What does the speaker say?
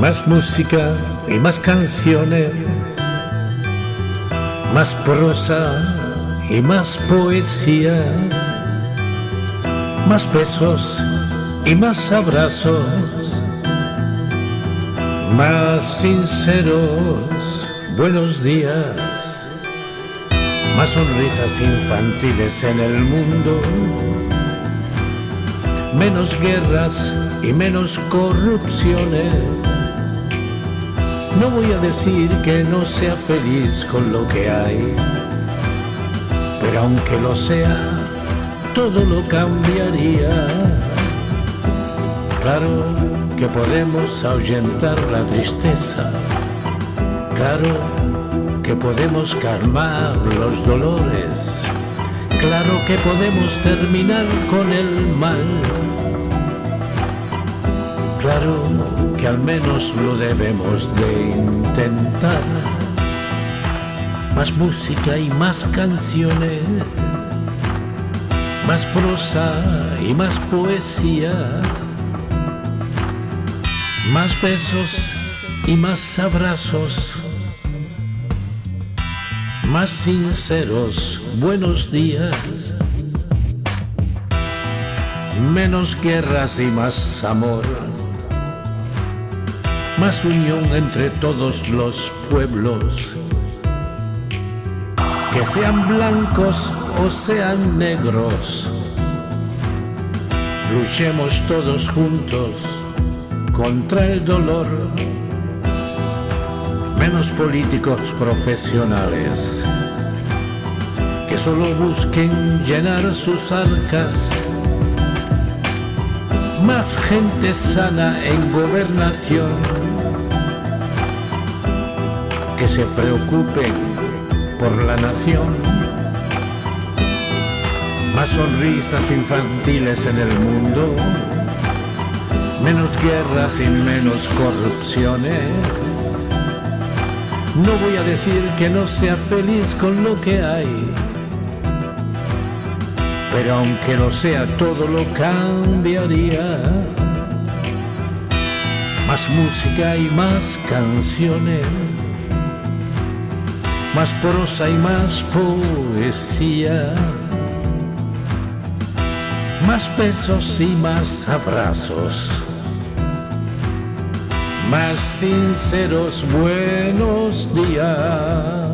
más música y más canciones, más prosa y más poesía, más besos y más abrazos, más sinceros buenos días, más sonrisas infantiles en el mundo, menos guerras y menos corrupciones no voy a decir que no sea feliz con lo que hay, pero aunque lo sea, todo lo cambiaría. Claro que podemos ahuyentar la tristeza, claro que podemos calmar los dolores, claro que podemos terminar con el mal, claro que al menos lo debemos de intentar. Más música y más canciones, más prosa y más poesía, más besos y más abrazos, más sinceros buenos días, menos guerras y más amor más unión entre todos los pueblos, que sean blancos o sean negros. Luchemos todos juntos contra el dolor, menos políticos profesionales que solo busquen llenar sus arcas más gente sana en gobernación. Que se preocupen por la nación, más sonrisas infantiles en el mundo, menos guerras y menos corrupciones. No voy a decir que no sea feliz con lo que hay pero aunque lo sea todo lo cambiaría. Más música y más canciones, más prosa y más poesía, más besos y más abrazos, más sinceros buenos días.